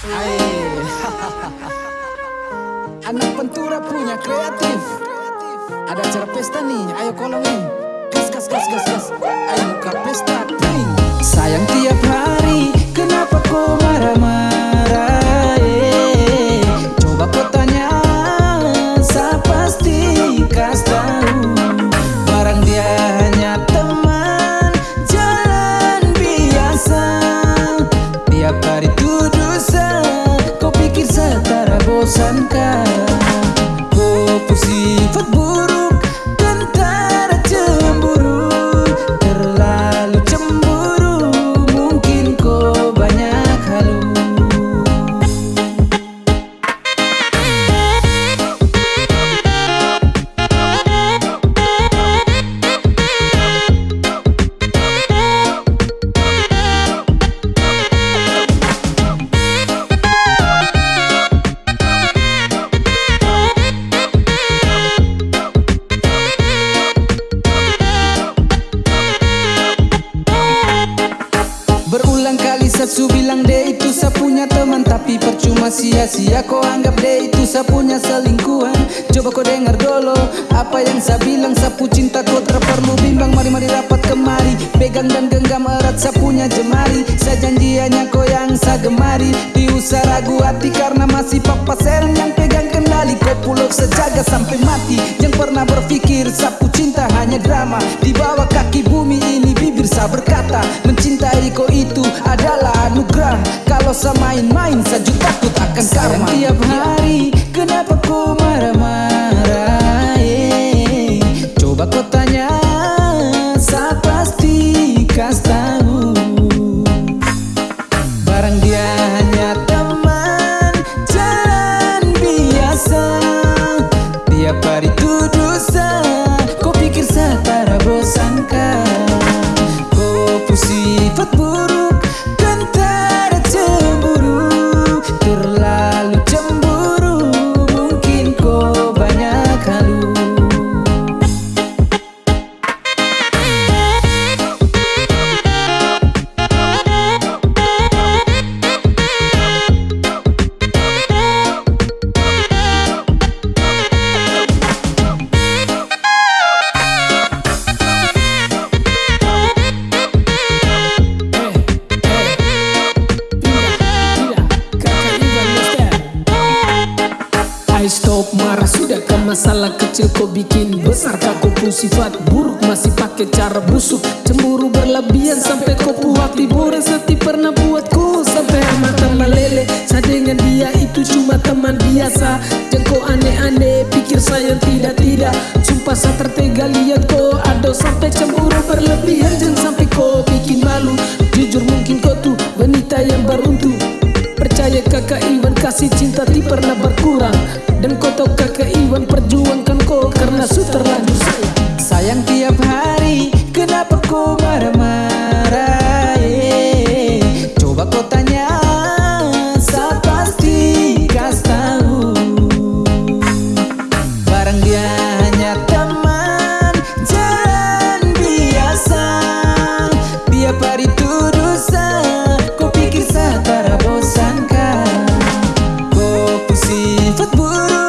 Anak pentura punya kreatif. Ada acara pesta nih, ayo kolongin Gas, gas, gas, gas, gas. Ayo buka pesta, Sayang tiap hari, kenapa kau marah-marah Satsu bilang dia itu saya punya teman Tapi percuma sia-sia. Kau anggap dia itu saya punya selingkuhan. Coba kau dengar dulu apa yang saya bilang. Sapu cinta kau tak perlu bimbang. Mari-mari rapat kemari. Pegang dan genggam erat saya punya jemari. Saya janji hanya kau yang saya gemari. Diusah ragu hati karena masih papa serang yang pegang kendali. Kau pulau sejaga sampai mati. Yang pernah berpikir sapu cinta hanya drama Saya main-main saya juga takut akan karma. Tiap hari kenapa kau marah-marah eh? Coba kau tanya saya pasti kas tahu? Barang dia hanya teman jalan biasa. Tiap hari tuduh saya Kau pikir saya tak bosankah Kau bersifat buruk masalah kecil kau bikin besar. Kau pun sifat buruk masih pakai cara busuk. Cemburu berlebihan sampai kau puak Tiburan seti pernah buatku sampai mata meleleh Saya dengan dia itu cuma teman biasa. Kau aneh-aneh pikir saya tidak-tidak. Sumpah saya tertega lihat kau ada sampai cemburu berlebihan. Jangan sampai kau bikin malu. Jujur mungkin kau tuh wanita yang beruntung kakak Iwan kasih cinta ti pernah berkurang Dan kau tahu kakak Iwan perjuangkan kau karena su terlanjur sayang Sayang tiap hari kenapa kau marah-marah yeah. Coba kau tanya buat